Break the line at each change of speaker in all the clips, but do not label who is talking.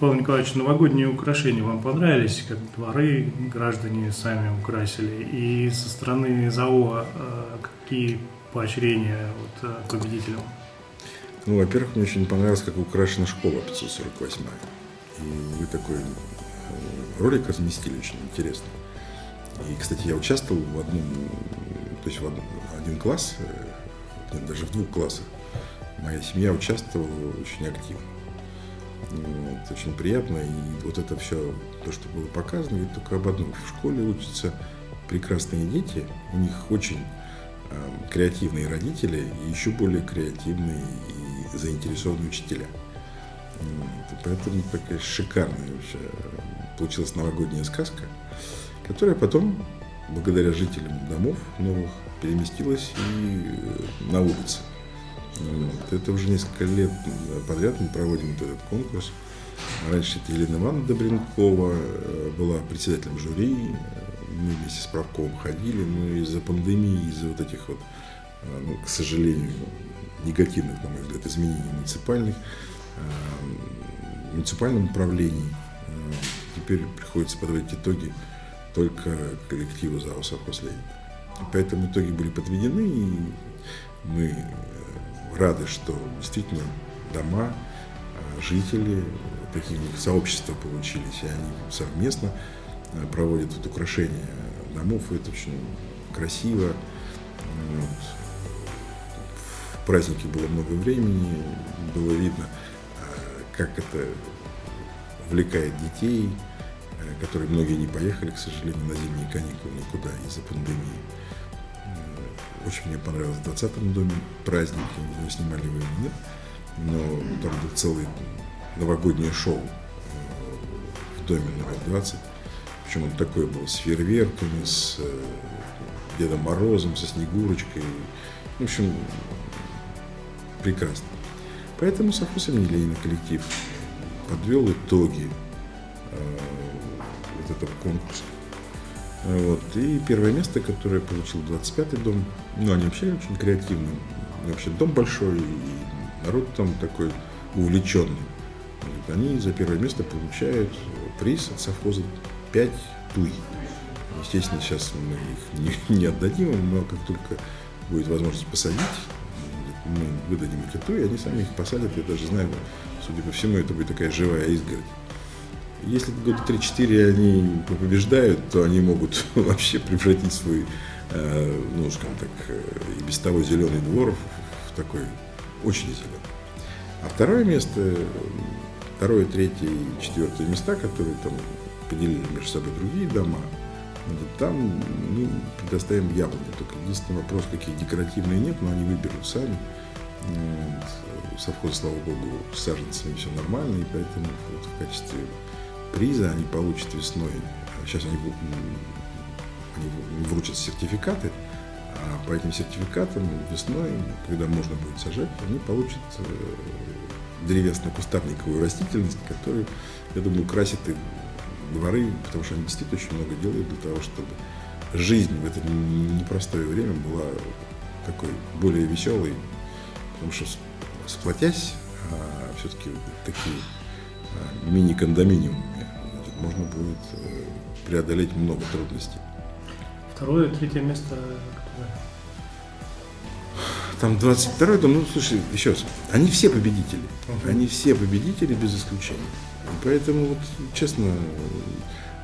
Павел Николаевич, новогодние украшения вам понравились, как дворы граждане сами украсили? И со стороны ЗАО э, какие поощрения вот, э, победителям?
Ну, во-первых, мне очень понравилось, как украшена школа 548 И вы такой э, ролик разместили очень интересно. И, кстати, я участвовал в одном, то есть в один, один класс, нет, даже в двух классах. Моя семья участвовала очень активно. Вот, очень приятно. И вот это все, то, что было показано, говорит только об одном. В школе учатся прекрасные дети, у них очень э, креативные родители и еще более креативные и заинтересованные учителя. Вот, поэтому такая шикарная вообще получилась новогодняя сказка, которая потом, благодаря жителям домов новых, переместилась и э, на улице. Вот. Это уже несколько лет подряд мы проводим вот этот конкурс. Раньше это Елена Ивановна Добренкова э, была председателем жюри. Мы вместе с Правковым ходили, но из-за пандемии, из-за вот этих вот, э, ну, к сожалению, негативных, на мой взгляд, изменений муниципальных, в муниципальном управлении теперь приходится подводить итоги только коллективу ЗАО «Совхоз Ленин». Поэтому итоги были подведены, и мы э, рады, что действительно дома, э, жители, такие сообщества получились, и они совместно э, проводят вот украшение домов, это очень красиво. Вот. В празднике было много времени, было видно, как это увлекает детей, которые многие не поехали, к сожалению, на зимние каникулы никуда из-за пандемии. Очень мне понравилось в 20 доме праздник, не знаю, снимали вы или нет, но там был целый новогоднее шоу э, в доме номер 20. Причем он такой был с фейерверками, с э, Дедом Морозом, со Снегурочкой. В общем, прекрасно. Поэтому совхоз имени коллектив подвел итоги э, вот этого конкурса. Вот. И первое место, которое получил 25-й дом, ну, они вообще очень креативные. Вообще дом большой, и народ там такой увлеченный. Вот. Они за первое место получают приз от совхоза 5 туй. Естественно, сейчас мы их не, не отдадим, но как только будет возможность посадить, мы выдадим эти туи, они сами их посадят. Я даже знаю, судя по всему, это будет такая живая изгородь. Если года 3-4 они побеждают, то они могут вообще превратить свой, э, ну, скажем так, э, и без того зеленый двор в такой очень зеленый. А второе место, второе, третье и четвертое места, которые там поделили между собой другие дома, там мы предоставим яблони. Только единственный вопрос, какие декоративные нет, но они выберут сами. Совхоз, слава богу, с саженцами все нормально, и поэтому вот в качестве приза они получат весной. Сейчас они, они вручат сертификаты, а по этим сертификатам весной, когда можно будет сажать, они получат э, древесно-кустарниковую растительность, которая, я думаю, красит и дворы, потому что они действительно очень много делают для того, чтобы жизнь в это непростое время была такой более веселой, потому что сплотясь, а все-таки такие а, мини-кондоминиумы можно будет э, преодолеть много трудностей.
Второе, третье место
Там 22 дом, ну слушай, еще раз, они все победители. Они все победители без исключения. Поэтому, вот, честно,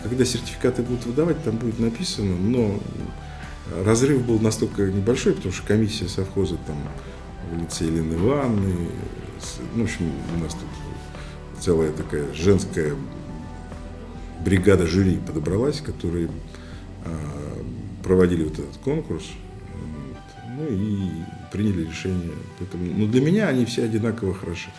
когда сертификаты будут выдавать, там будет написано, но разрыв был настолько небольшой, потому что комиссия совхоза там в лице Елены Ивановны, ну, в общем, у нас тут целая такая женская бригада жюри подобралась, которые а, проводили вот этот конкурс, ну и приняли решение. Поэтому, ну, для меня они все одинаково хороши.